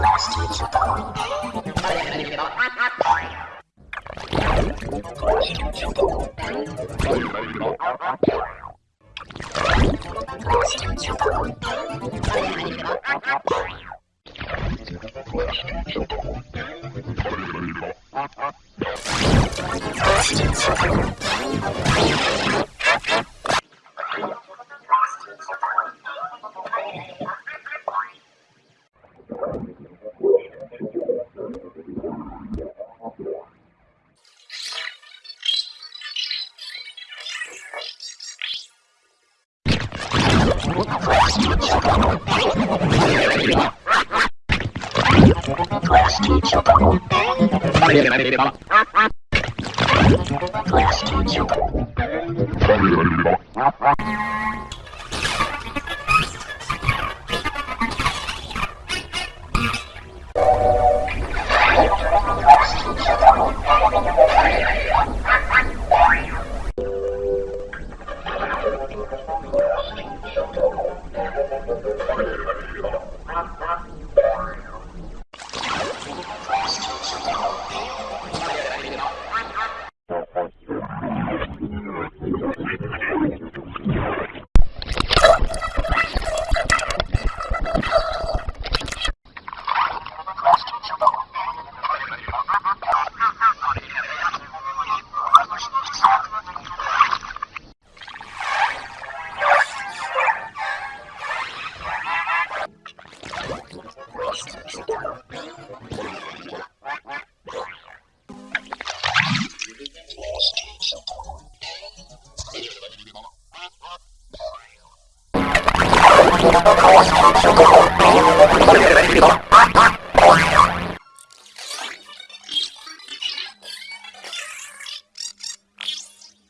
last Thank you. Class teacher bubble. Class teacher bubble. Thank you.